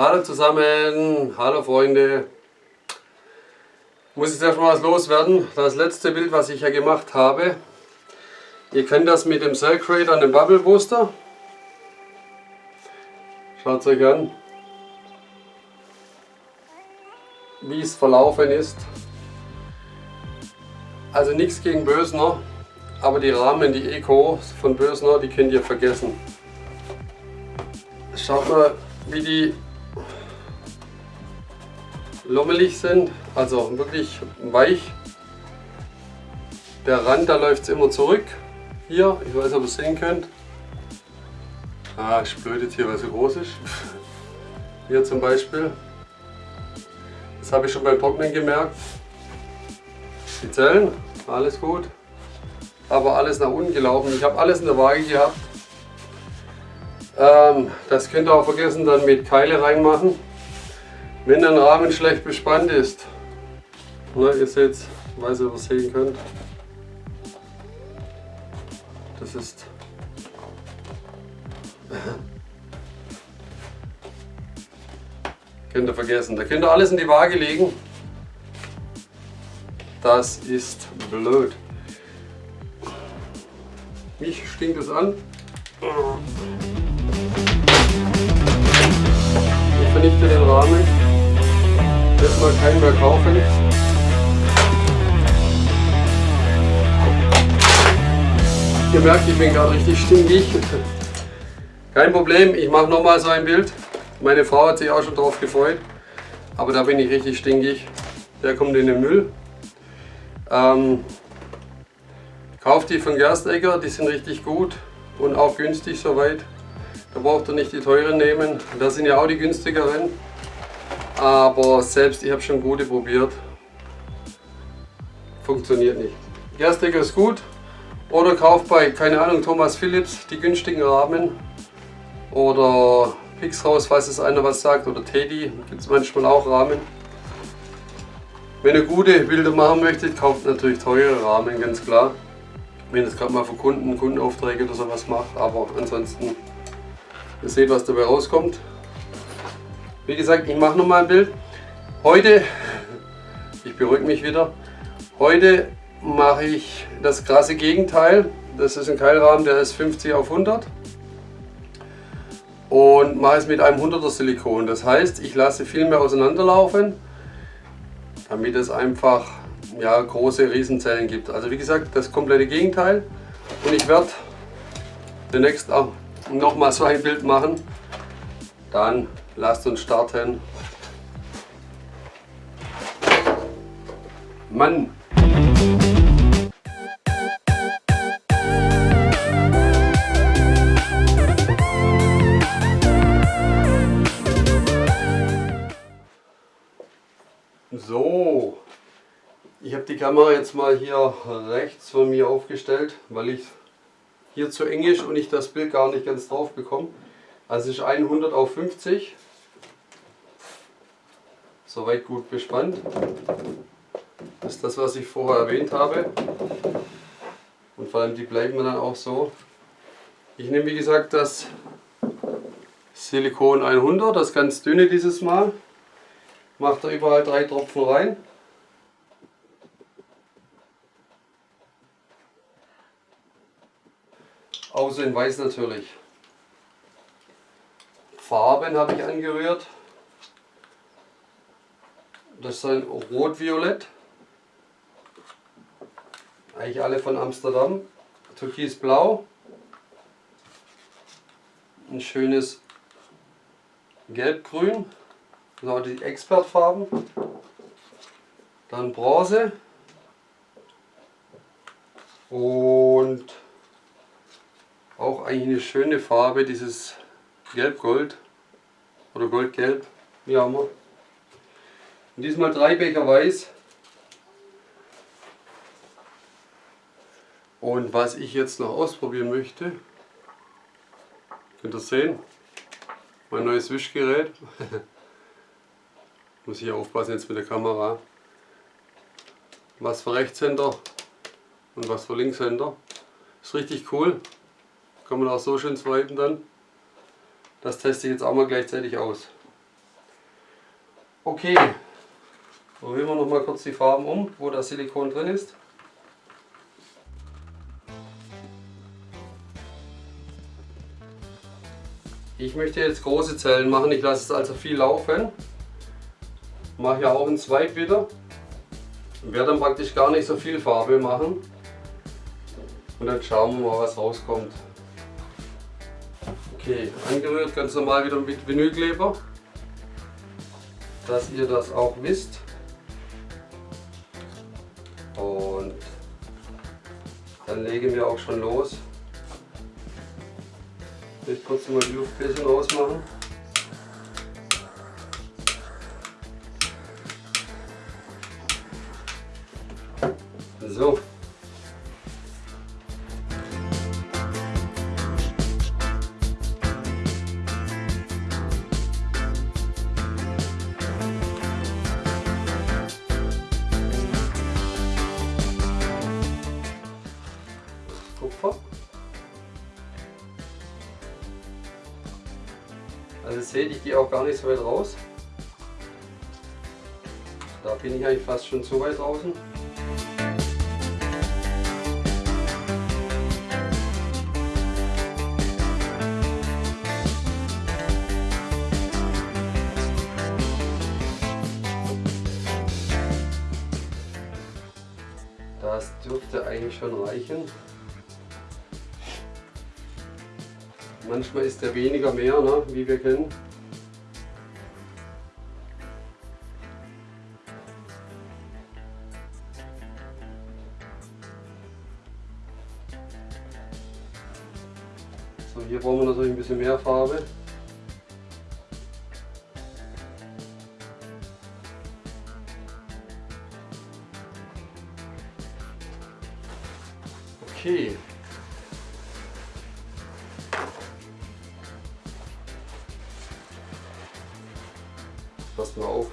Hallo zusammen, hallo Freunde. Muss jetzt erstmal was loswerden. Das letzte Bild, was ich ja gemacht habe. Ihr kennt das mit dem Cell Creator und dem Bubble Booster. Schaut euch an, wie es verlaufen ist. Also nichts gegen Bösner, aber die Rahmen, die Eco von Bösner, die könnt ihr vergessen. Schaut mal, wie die lommelig sind, also wirklich weich. Der Rand, da läuft es immer zurück. Hier, ich weiß ob ihr es sehen könnt. Ah, ich blöd jetzt hier, weil es so groß ist. Hier zum Beispiel. Das habe ich schon beim Trocknen gemerkt. Die Zellen, alles gut. Aber alles nach unten gelaufen. Ich habe alles in der Waage gehabt. Ähm, das könnt ihr auch vergessen dann mit Keile reinmachen. Wenn ein Rahmen schlecht bespannt ist, ne, ihr seht, ich weiß ihr es sehen könnt. Das ist könnt ihr vergessen. Da könnt ihr alles in die Waage legen. Das ist blöd. Mich stinkt es an. Ich vernichte den Rahmen. Jetzt mal keinen mehr kaufen. Ihr merkt, ich bin gerade richtig stinkig. Kein Problem, ich mache nochmal so ein Bild. Meine Frau hat sich auch schon drauf gefreut. Aber da bin ich richtig stinkig. Der kommt in den Müll. Ähm, kauft die von Gerstegger, die sind richtig gut und auch günstig soweit. Da braucht ihr nicht die teuren nehmen. Das sind ja auch die günstigeren. Aber selbst ich habe schon gute probiert. Funktioniert nicht. Gerstegger ist gut. Oder kauft bei, keine Ahnung, Thomas Philips die günstigen Rahmen. Oder Pixhaus, falls es einer was sagt. Oder Teddy, gibt es manchmal auch Rahmen. Wenn ihr gute Bilder machen möchtet, kauft natürlich teure Rahmen, ganz klar. Wenn ihr es gerade mal für Kunden, Kundenaufträge oder sowas macht. Aber ansonsten, ihr seht, was dabei rauskommt. Wie gesagt, ich mache nochmal ein Bild. Heute, ich beruhige mich wieder, heute mache ich das krasse Gegenteil. Das ist ein Keilrahmen, der ist 50 auf 100 und mache es mit einem 100er Silikon. Das heißt, ich lasse viel mehr auseinanderlaufen, damit es einfach ja, große Riesenzellen gibt. Also wie gesagt, das komplette Gegenteil. Und ich werde demnächst auch nochmal so ein Bild machen. Dann lasst uns starten. Mann! So, ich habe die Kamera jetzt mal hier rechts von mir aufgestellt, weil ich hier zu eng ist und ich das Bild gar nicht ganz drauf bekomme. Also ist 100 auf 50. Soweit gut bespannt. Das ist das, was ich vorher erwähnt habe. Und vor allem die bleiben dann auch so. Ich nehme wie gesagt das Silikon 100, das ganz dünne dieses Mal. Macht da überall drei Tropfen rein. Außer in weiß natürlich. Farben habe ich angerührt. Das ist ein Rot-Violett. Eigentlich alle von Amsterdam. Türkisblau. Ein schönes Gelbgrün. So die Expertfarben. Dann Bronze. Und auch eigentlich eine schöne Farbe, dieses Gelb-Gold oder Goldgelb, wie auch immer. Und diesmal drei Becher Weiß. Und was ich jetzt noch ausprobieren möchte, könnt ihr sehen, mein neues Wischgerät. Muss ich aufpassen jetzt mit der Kamera. Was für Rechtshänder und was für Linkshänder. Ist richtig cool. Kann man auch so schön swipen dann. Das teste ich jetzt auch mal gleichzeitig aus. Okay, probieren wir noch mal kurz die Farben um, wo das Silikon drin ist. Ich möchte jetzt große Zellen machen, ich lasse es also viel laufen. Mache ja auch einen Zweig wieder. Werde dann praktisch gar nicht so viel Farbe machen. Und dann schauen wir mal, was rauskommt. Okay, angerührt ganz normal wieder mit Vinylkleber. Dass ihr das auch wisst. Und dann legen wir auch schon los. Ich kurz mal die Luftbläschen rausmachen. So. So weit raus. Da bin ich eigentlich fast schon zu weit draußen. Das dürfte eigentlich schon reichen. Manchmal ist der weniger mehr, ne, wie wir kennen. Wir natürlich ein bisschen mehr Farbe. Okay. Pass mal auf.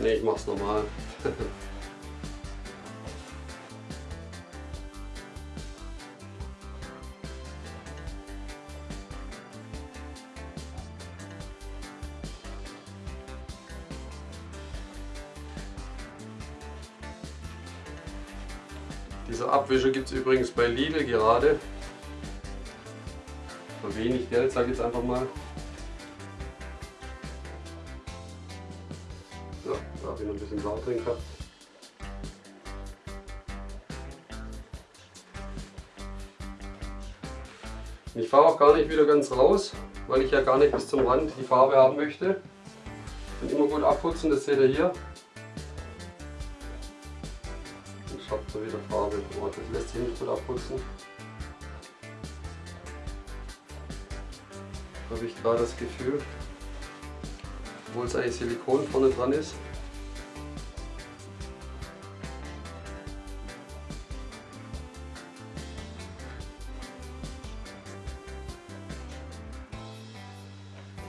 Ne, ich mach's normal. Diese Abwische gibt es übrigens bei Lidl gerade. Für wenig Geld, sage ich jetzt einfach mal. So, da habe ich noch ein bisschen Blau drin gehabt. Ich fahre auch gar nicht wieder ganz raus, weil ich ja gar nicht bis zum Rand die Farbe haben möchte. Und immer gut abputzen, das seht ihr hier. Wieder Farbe, oh, das lässt sich nicht gut abputzen. Habe ich gerade das Gefühl, obwohl es eigentlich Silikon vorne dran ist.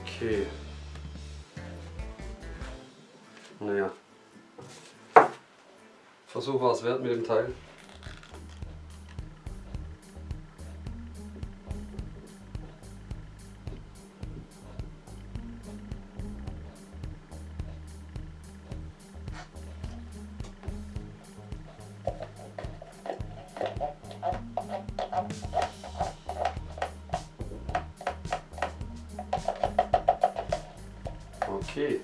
Okay. Naja. Versuch war es wert mit dem Teil. Okay.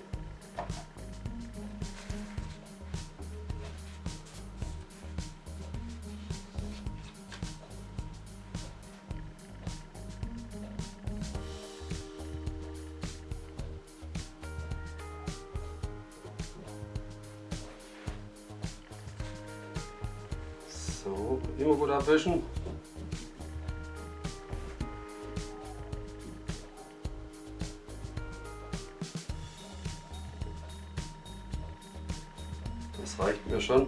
Abwischen. Das reicht mir schon.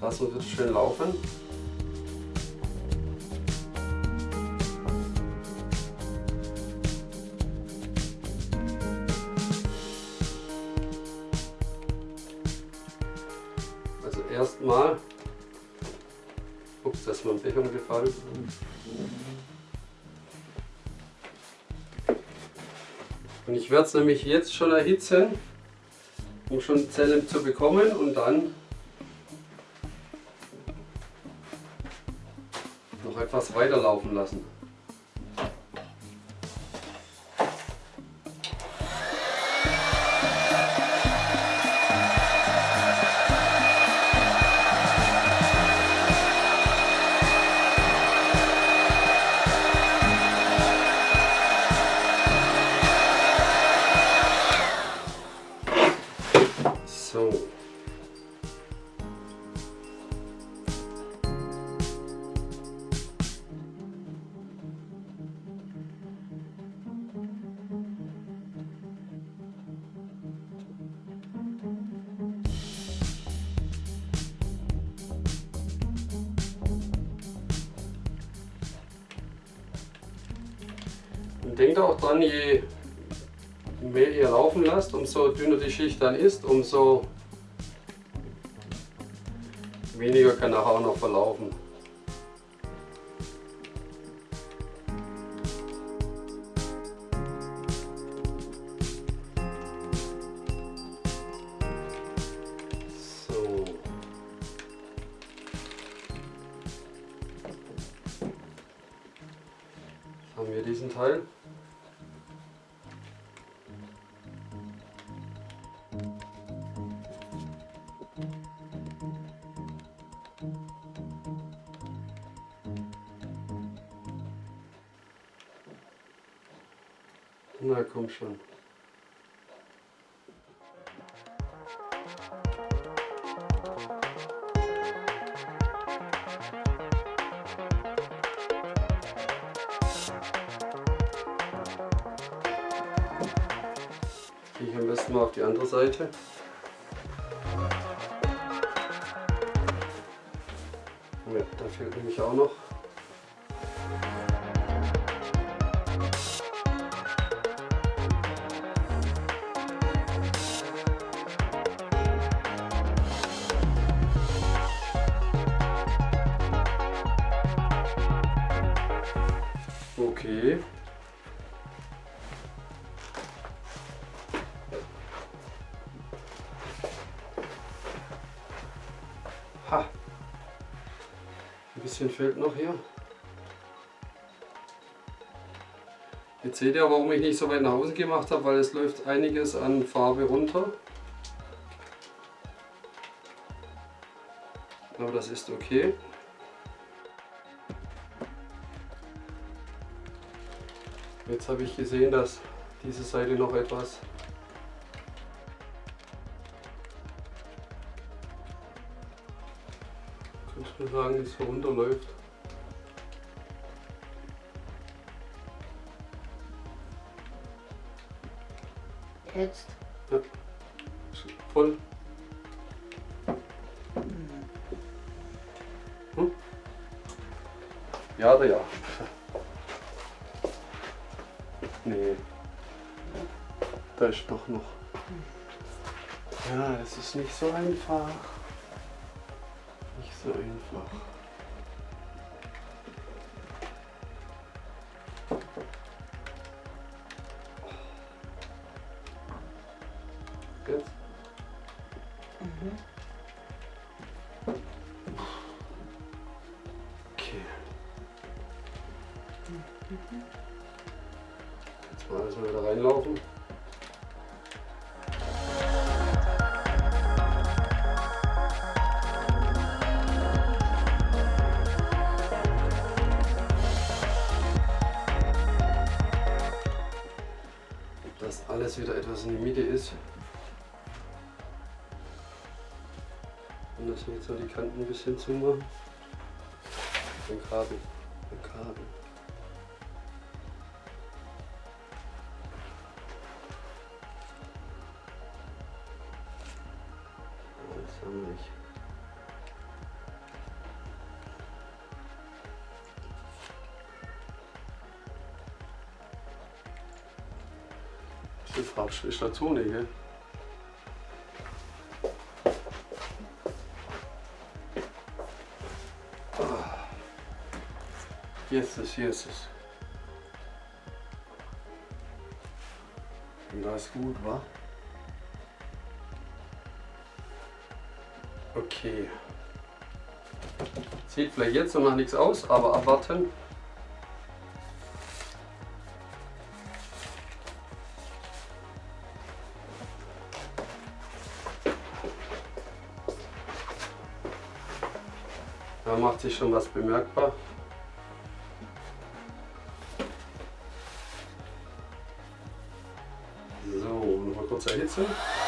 Lassen wir es schön laufen. Ich werde es nämlich jetzt schon erhitzen, um schon Zellen zu bekommen und dann denkt auch dran, je mehr ihr laufen lasst, umso dünner die Schicht dann ist, umso weniger kann nachher auch noch verlaufen. Na komm schon. Gehe ich am besten mal auf die andere Seite. Ja, da fehlt nämlich auch noch. Okay. Ha. Ein bisschen fehlt noch hier. Jetzt seht ihr, warum ich nicht so weit nach außen gemacht habe, weil es läuft einiges an Farbe runter. Aber das ist okay. Jetzt habe ich gesehen, dass diese Seite noch etwas könnte man sagen, es runterläuft. Jetzt. Ja. Voll. Hm? Ja oder ja? Ist doch noch. Ja, das ist nicht so einfach. Nicht so einfach. Wir jetzt noch die Kanten ein bisschen zumachen. Den Kabel. Den Kabel. Das haben wir nicht. Farbe ist dazu, ne, gell? Jetzt ist, hier ist es. Und das ist gut, wa? Okay. Sieht vielleicht jetzt noch nichts aus, aber abwarten. Da macht sich schon was bemerkbar. Nochmal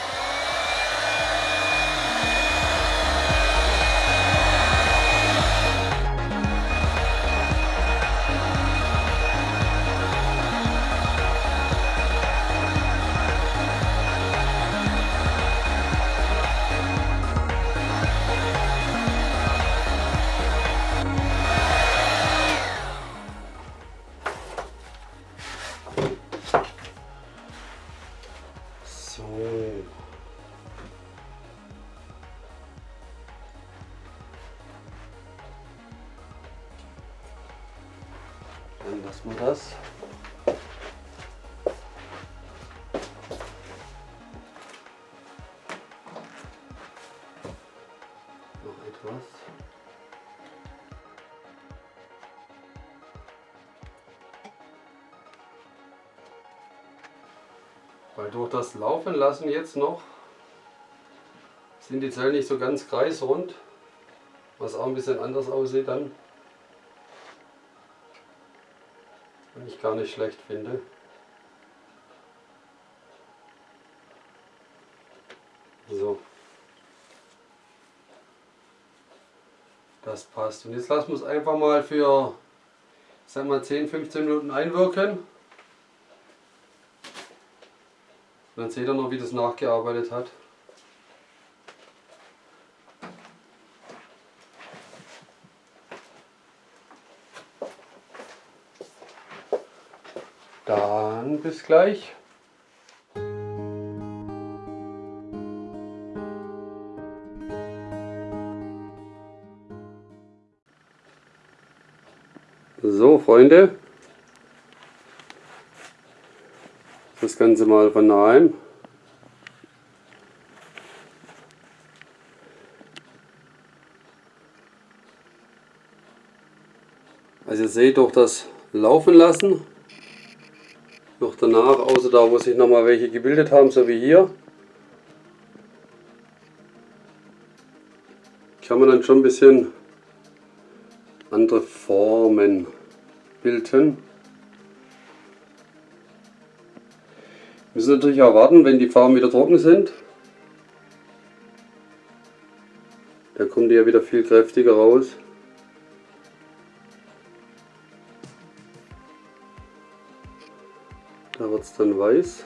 Weil durch das Laufen lassen jetzt noch sind die Zellen nicht so ganz kreisrund, was auch ein bisschen anders aussieht dann. Und ich gar nicht schlecht finde. So. Das passt. Und jetzt lassen wir es einfach mal für, sagen wir 10, 15 Minuten einwirken. Und dann seht ihr noch, wie das nachgearbeitet hat. Dann bis gleich. So, Freunde, das Ganze mal von nahem. Also ihr seht durch das Laufen lassen, noch danach, außer da wo sich nochmal welche gebildet haben, so wie hier, kann man dann schon ein bisschen andere Formen bilden. Müssen natürlich auch warten, wenn die Farben wieder trocken sind. Da kommen die ja wieder viel kräftiger raus. Da wird es dann weiß.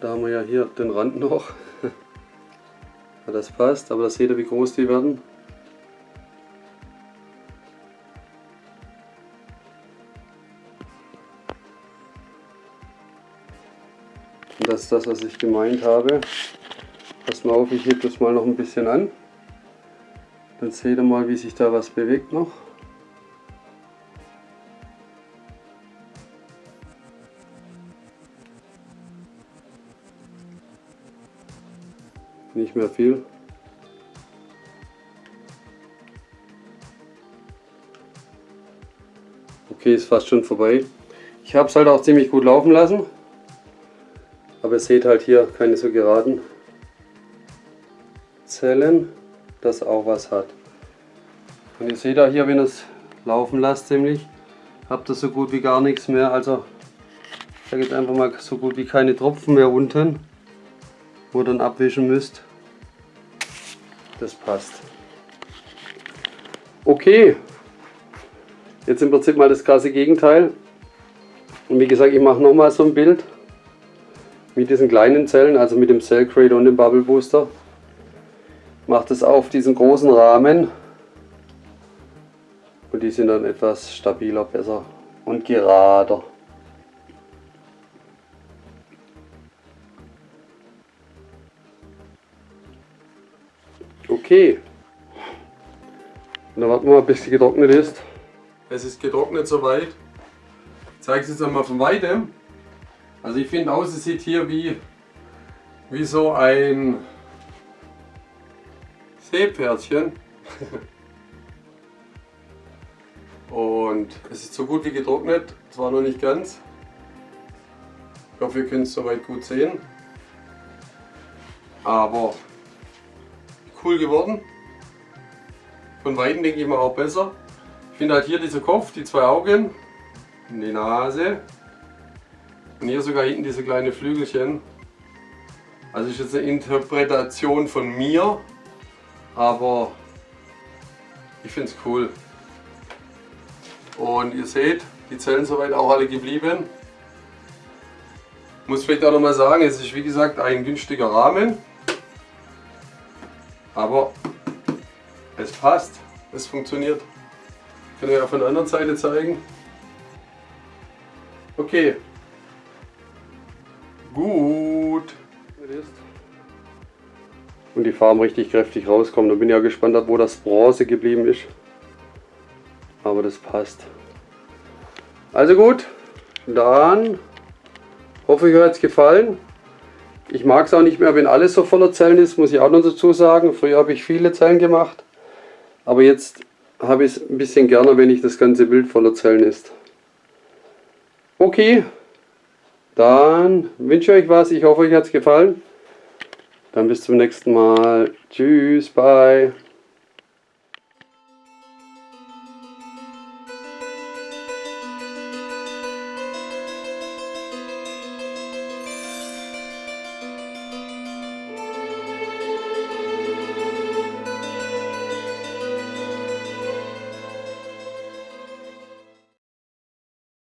Da haben wir ja hier den Rand noch. ja, das passt, aber das seht ihr, wie groß die werden. Und das ist das, was ich gemeint habe. Pass mal auf, ich hebe das mal noch ein bisschen an. Dann seht ihr mal, wie sich da was bewegt noch. Nicht mehr viel. Okay, ist fast schon vorbei. Ich habe es halt auch ziemlich gut laufen lassen. Aber ihr seht halt hier keine so geraden Zellen, das auch was hat. Und ihr seht auch hier, wenn ihr es laufen lasst ziemlich, habt ihr so gut wie gar nichts mehr. Also da geht einfach mal so gut wie keine Tropfen mehr unten, wo ihr dann abwischen müsst. Das passt. Okay, jetzt im Prinzip mal das krasse Gegenteil. Und wie gesagt, ich mache nochmal so ein Bild mit diesen kleinen Zellen, also mit dem Cell Creator und dem Bubble Booster. Macht es auf diesen großen Rahmen und die sind dann etwas stabiler, besser und gerader. Okay. Und dann warten wir mal, bis sie getrocknet ist. Es ist getrocknet soweit. Ich zeige es jetzt einmal von weitem. Also ich finde aus, es sieht hier wie, wie so ein Seepferdchen. Und es ist so gut wie getrocknet, zwar noch nicht ganz. Ich hoffe, ihr könnt es soweit gut sehen. Aber cool geworden. Von Weitem denke ich mal auch besser. Ich finde halt hier dieser Kopf, die zwei Augen, die Nase und hier sogar hinten diese kleinen Flügelchen. Also ist jetzt eine Interpretation von mir, aber ich finde es cool. Und ihr seht, die Zellen soweit auch alle geblieben. Muss vielleicht auch noch mal sagen, es ist wie gesagt ein günstiger Rahmen. Aber es passt, es funktioniert. Kann euch auch von der anderen Seite zeigen. Okay. Gut. Und die Farben richtig kräftig rauskommen. Da bin ich ja gespannt, wo das Bronze geblieben ist. Aber das passt. Also gut, dann hoffe ich, euch hat es gefallen. Ich mag es auch nicht mehr, wenn alles so voller Zellen ist, muss ich auch noch dazu sagen. Früher habe ich viele Zellen gemacht, aber jetzt habe ich es ein bisschen gerne, wenn ich das ganze Bild voller Zellen ist. Okay, dann wünsche ich euch was. Ich hoffe, euch hat es gefallen. Dann bis zum nächsten Mal. Tschüss, bye.